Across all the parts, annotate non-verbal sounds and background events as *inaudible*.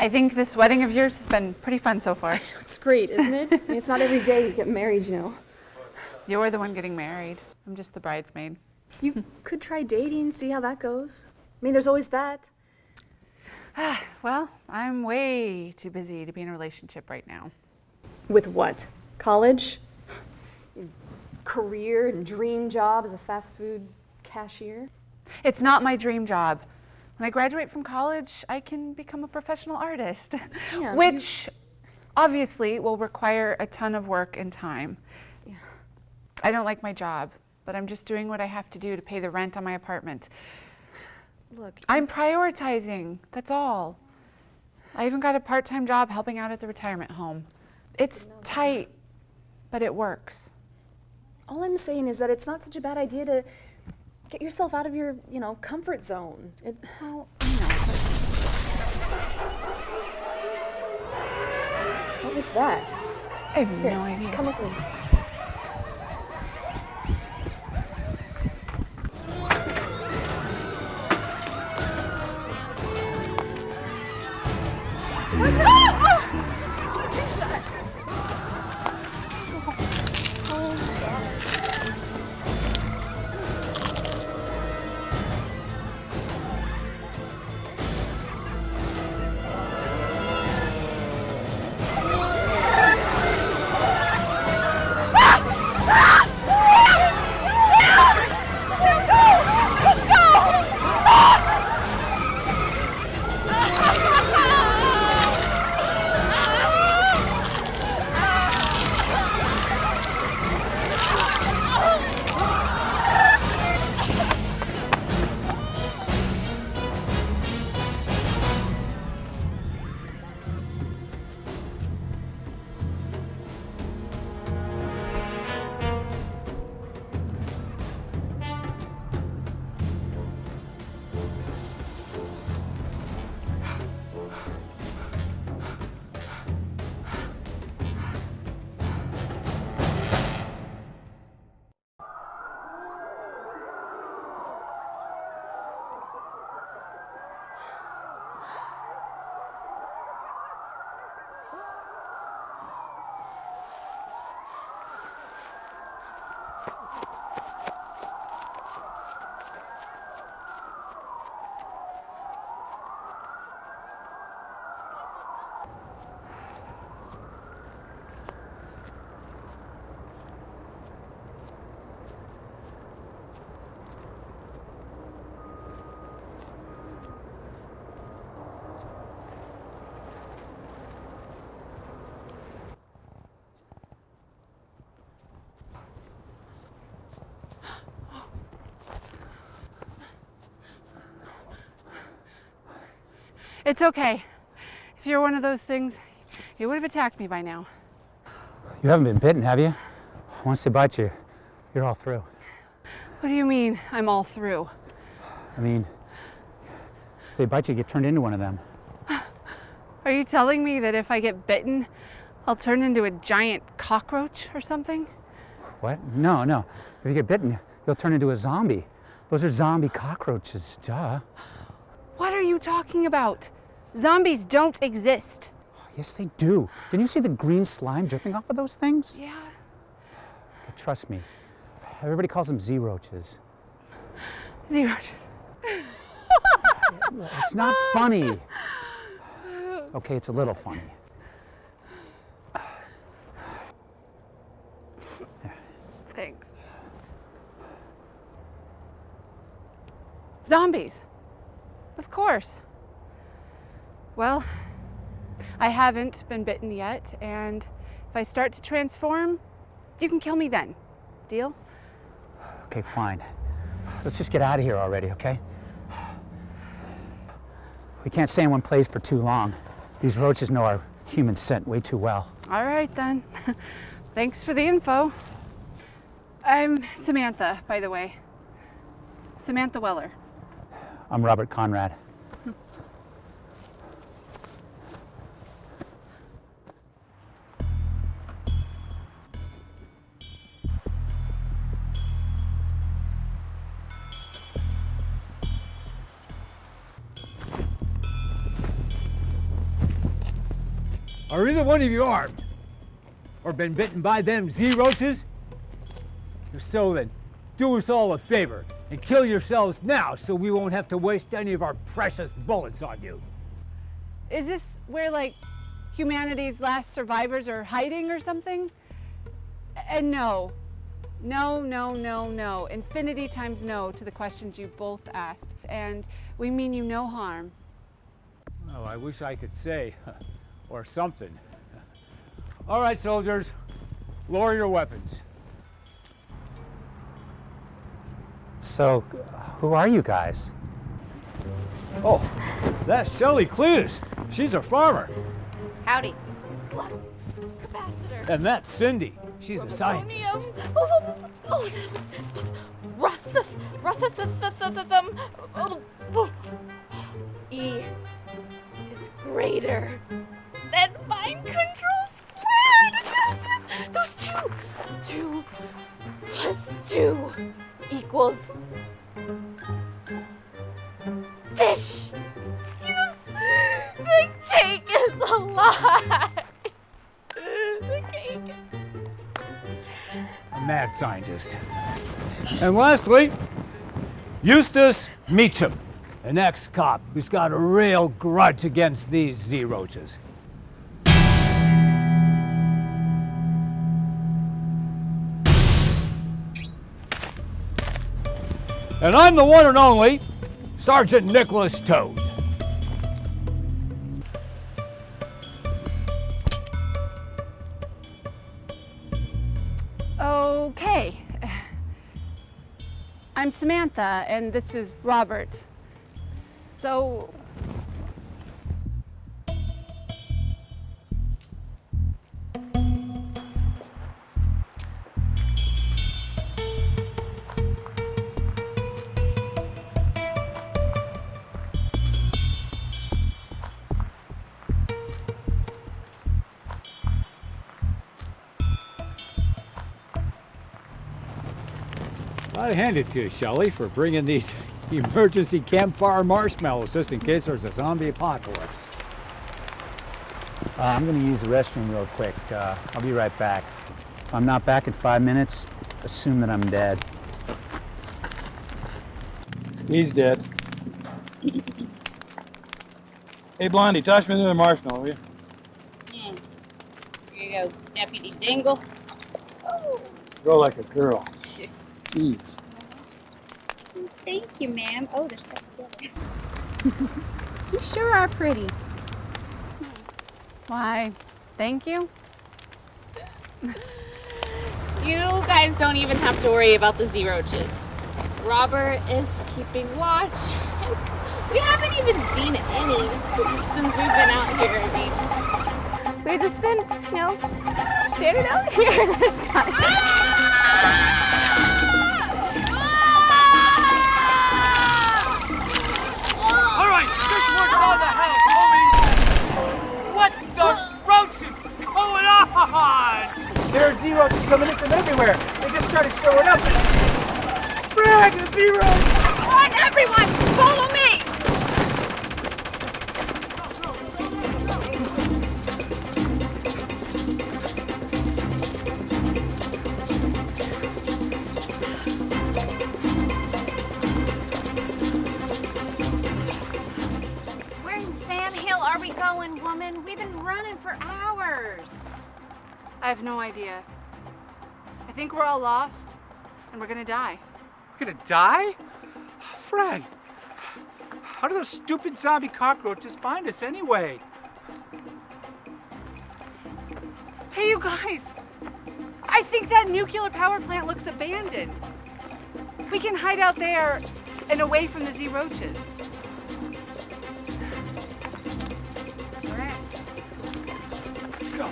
I think this wedding of yours has been pretty fun so far. *laughs* It's great, isn't it? I mean, it's not every day you get married, you know. You're the one getting married. I'm just the bridesmaid. You could try dating, see how that goes. I mean, there's always that. *sighs* well, I'm way too busy to be in a relationship right now. With what? College? Career and dream job as a fast food cashier? It's not my dream job. When I graduate from college, I can become a professional artist, Sam, which obviously will require a ton of work and time. Yeah. I don't like my job, but I'm just doing what I have to do to pay the rent on my apartment. Look, I'm prioritizing, that's all. I even got a part-time job helping out at the retirement home. It's tight, but it works. all I'm saying is that it's not such a bad idea to get yourself out of your, you know, comfort zone. It, Well, I know, what was that? I have Here, no idea. Come with me. It's okay. If you're one of those things, you would have attacked me by now. You haven't been bitten, have you? Once they bite you, you're all through. What do you mean I'm all through? I mean, if they bite you, you get turned into one of them. Are you telling me that if I get bitten, I'll turn into a giant cockroach or something? What? No, no. If you get bitten, you'll turn into a zombie. Those are zombie cockroaches, duh. What are you talking about? Zombies don't exist. Yes, they do. Didn't you see the green slime dripping off of those things? Yeah. But trust me, everybody calls them Z-roaches. Zero. It's not *laughs* funny. Okay, it's a little funny. Thanks. Zombies. Of course. Well, I haven't been bitten yet, and if I start to transform, you can kill me then. Deal? Okay, fine. Let's just get out of here already, okay? We can't stay in one place for too long. These roaches know our human scent way too well. All right then. *laughs* Thanks for the info. I'm Samantha, by the way. Samantha Weller. I'm Robert Conrad. Are either one of you armed? Or been bitten by them Z-roaches? If so, then do us all a favor and kill yourselves now so we won't have to waste any of our precious bullets on you. Is this where, like, humanity's last survivors are hiding or something? And no, no, no, no, no. Infinity times no to the questions you both asked. And we mean you no harm. Oh, I wish I could say, or something. All right, soldiers, lower your weapons. So, who are you guys? Oh, that's Shelley Cletus. She's a farmer. Howdy. Flux capacitor. And that's Cindy. She's a scientist. Oh, oh, oh, oh, that was, was Ruthathum. Oh, E is greater than mind control squared. Those two, two plus two equals fish. Yes, the cake is alive. *laughs* The cake. A mad scientist. And lastly, Eustace Meacham, an ex-cop who's got a real grudge against these Z-roaches. And I'm the one and only Sergeant Nicholas Toad. Okay. I'm Samantha, and this is Robert. So, I'd hand it to you, Shelley, for bringing these *laughs* emergency campfire marshmallows just in case there's a zombie apocalypse. Uh, I'm going to use the restroom real quick. Uh, I'll be right back. If I'm not back in five minutes, assume that I'm dead. He's dead. Hey, Blondie, toss me another marshmallow, will you? Hmm. Here you go, Deputy Dingle. Oh, Go like a girl. *laughs* shit. Jeez. Thank you, ma'am. Oh, they're stuck together. *laughs* You sure are pretty. why, thank you. *laughs* You guys don't even have to worry about the Z-roaches. Robert is keeping watch. *laughs* We haven't even seen any since we've been out here. I mean, We've just been, you know, standing out here this time. Ah! On? There are coming in from everywhere. They just started showing up. Frag, the zeros! on everyone, follow me! Where in Sam Hill are we going, woman? We've been running for hours. I have no idea. I think we're all lost, and we're gonna die. We're gonna die? Fred, how do those stupid zombie cockroaches find us anyway? Hey, you guys! I think that nuclear power plant looks abandoned. We can hide out there and away from the Z roaches. All right. Let's go.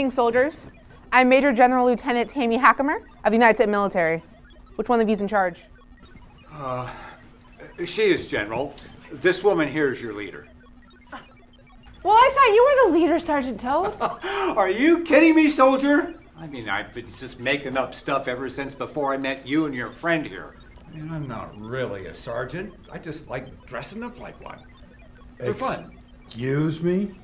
Greetings, soldiers. I'm Major General Lieutenant Tammy Hackamer of the United States Military. Which one of you's in charge? Uh, she is general. This woman here is your leader. Well, I thought you were the leader, Sergeant Toe. *laughs* Are you kidding me, soldier? I mean, I've been just making up stuff ever since before I met you and your friend here. I mean, I'm not really a sergeant. I just like dressing up like one. For fun. Excuse me?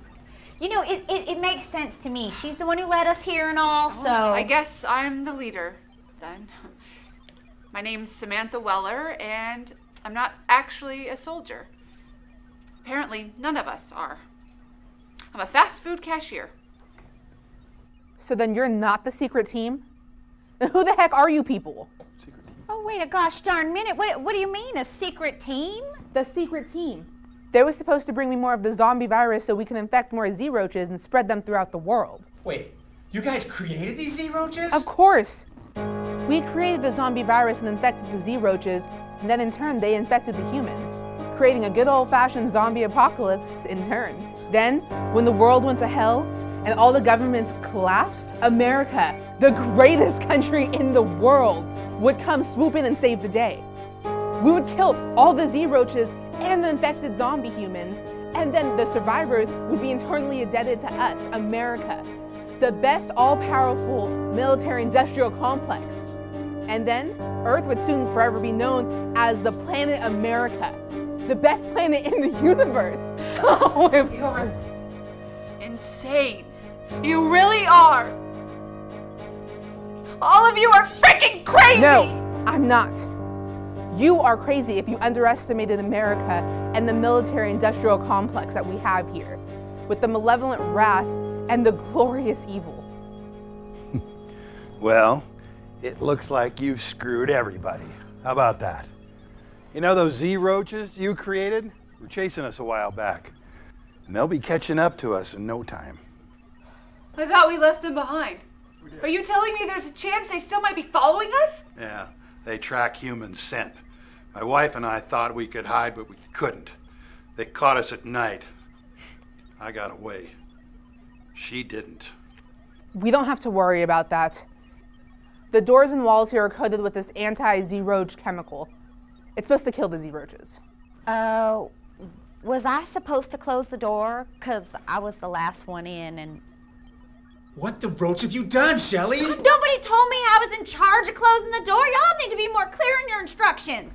You know, it, it, it makes sense to me. She's the one who led us here and all, so. Oh, I guess I'm the leader then. *laughs* My name's Samantha Weller, and I'm not actually a soldier. Apparently, none of us are. I'm a fast food cashier. So then you're not the secret team? Then who the heck are you people? Secret team. Oh, wait a gosh darn minute. What, what do you mean, a secret team? The secret team. They were supposed to bring me more of the zombie virus so we can infect more Z roaches and spread them throughout the world. Wait, you guys created these Z roaches? Of course. We created the zombie virus and infected the Z roaches, and then in turn they infected the humans, creating a good old fashioned zombie apocalypse in turn. Then, when the world went to hell and all the governments collapsed, America, the greatest *laughs* country in the world, would come swoop in and save the day. We would kill all the Z roaches and the infected zombie humans, and then the survivors would be internally indebted to us, America, the best all powerful military industrial complex. And then Earth would soon forever be known as the planet America, the best planet in the *laughs* universe. *laughs* Oh, I'm sorry. Insane. You really are. All of you are freaking crazy! No, I'm not. You are crazy if you underestimated America and the military industrial complex that we have here, with the malevolent wrath and the glorious evil. Well, it looks like you've screwed everybody. How about that? You know those Z roaches you created? Were chasing us a while back. And they'll be catching up to us in no time. I thought we left them behind. Are you telling me there's a chance they still might be following us? Yeah, they track human scent. My wife and I thought we could hide, but we couldn't. They caught us at night. I got away. She didn't. We don't have to worry about that. The doors and walls here are coated with this anti-Z roach chemical. It's supposed to kill the Z roaches. Uh, was I supposed to close the door? Because I was the last one in and. What the roach have you done, Shelley? Nobody told me I was in charge of closing the door. Y'all need to be more clear in your instructions.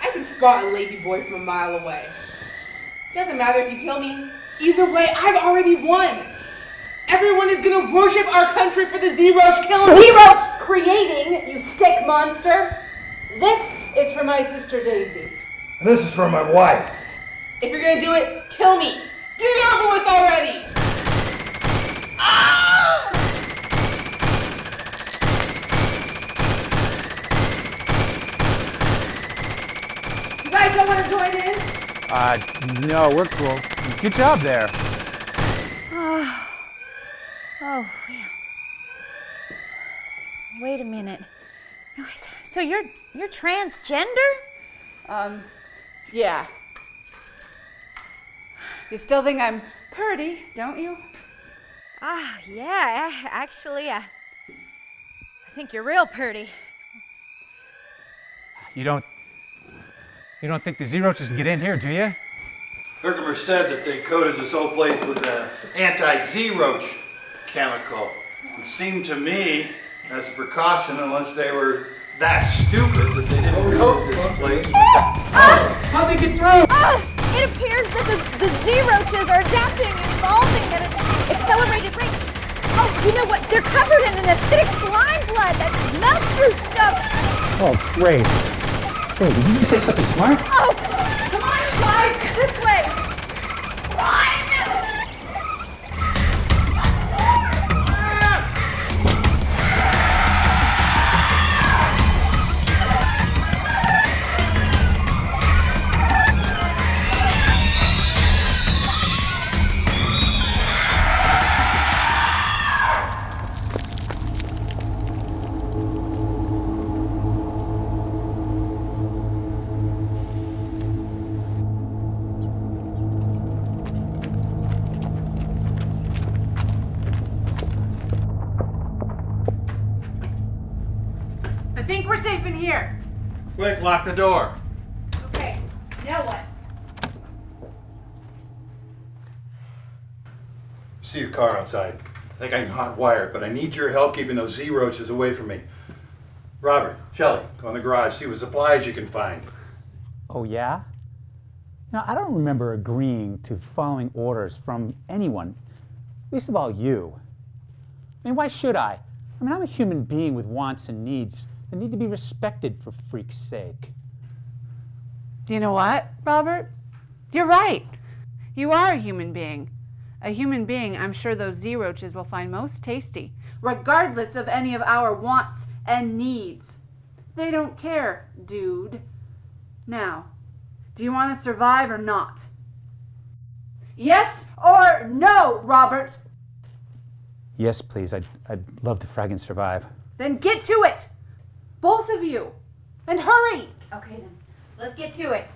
I can spot a lady boy from a mile away. Doesn't matter if you kill me. Either way, I've already won. Everyone is gonna worship our country for the Z-Roach killing. Z-Roach creating, you sick monster. This is for my sister Daisy. And this is for my wife. If you're gonna do it, kill me. Get it over with already. You don't want to join in? Uh, no, we're cool. Good job there. *sighs* Oh, yeah. Wait a minute. No, So you're you're transgender? Um, yeah. You still think I'm pretty, don't you? Ah, yeah. Actually, I, I think you're real pretty. You don't. You don't think the Z roaches can get in here, do you? Herkimer said that they coated this whole place with an anti-Z roach chemical. It seemed to me as a precaution, unless they were that stupid that they didn't coat this place. How'd they get through? Ah, it appears that the, the Z-roaches are adapting and evolving at an accelerated rate. Oh, you know what? They're covered in an acidic slime blood that melts through stuff. Oh, great. Hey, did you say something smart? Oh, come on, you guys, this way. I think we're safe in here. Quick, lock the door. Okay, now what? See your car outside. I think I can hotwire it, but I need your help keeping those Z roaches away from me. Robert, Shelley, go in the garage, see what supplies you can find. Oh, yeah? You know, I don't remember agreeing to following orders from anyone, least of all you. I mean, why should I? I mean, I'm a human being with wants and needs that need to be respected for freak's sake. You know what, Robert? You're right. You are a human being. A human being I'm sure those Z roaches will find most tasty, regardless of any of our wants and needs. They don't care, dude. Now, do you want to survive or not? Yes or no, Robert? Yes, please. I'd, I'd love to frag and survive. Then get to it! Both of you! And hurry! Okay then, let's get to it.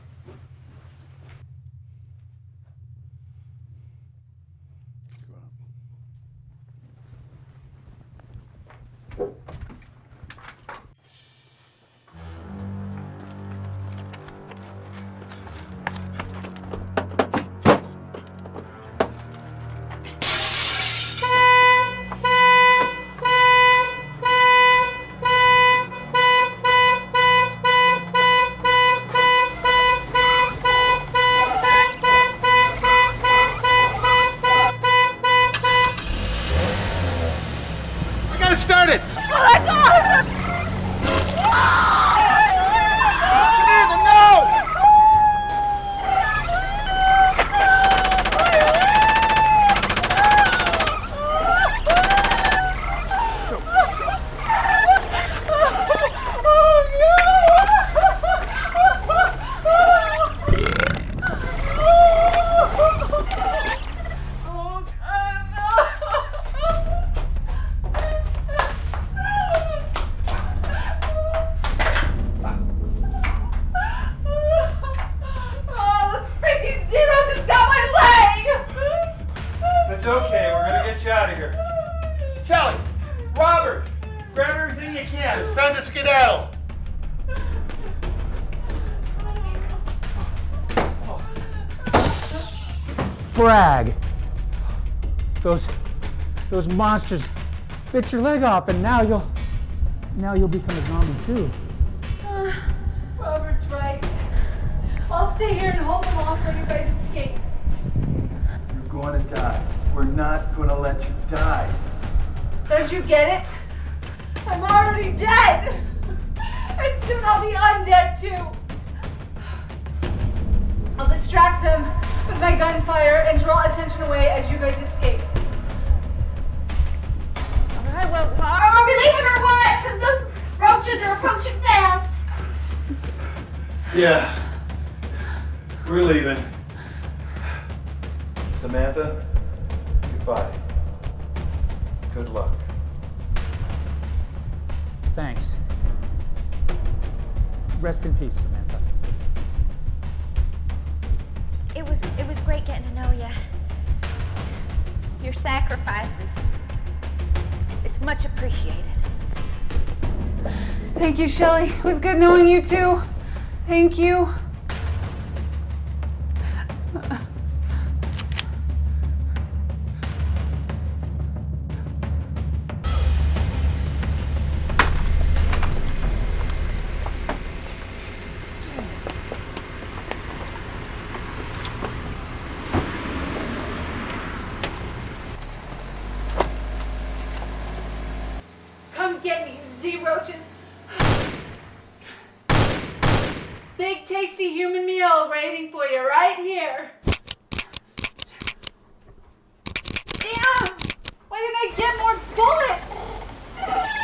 Those monsters bit your leg off, and now you'll, now you'll become a zombie too. *sighs* Robert's right. I'll stay here and hold them off while you guys escape. You're going to die. We're not gonna let you die. Don't you get it? I'm already dead! And soon I'll be undead too! I'll distract them with my gunfire and draw attention away as you guys escape. Leaving or what? Because those roaches are approaching fast. Yeah. We're leaving. Samantha, goodbye. Good luck. Thanks. Rest in peace, Samantha. It was it was great getting to know you. Your sacrifices. It's much appreciated. Thank you, Shelley. It was good knowing you too. Thank you. tasty human meal waiting for you right here. Damn! Why did I get more bullets?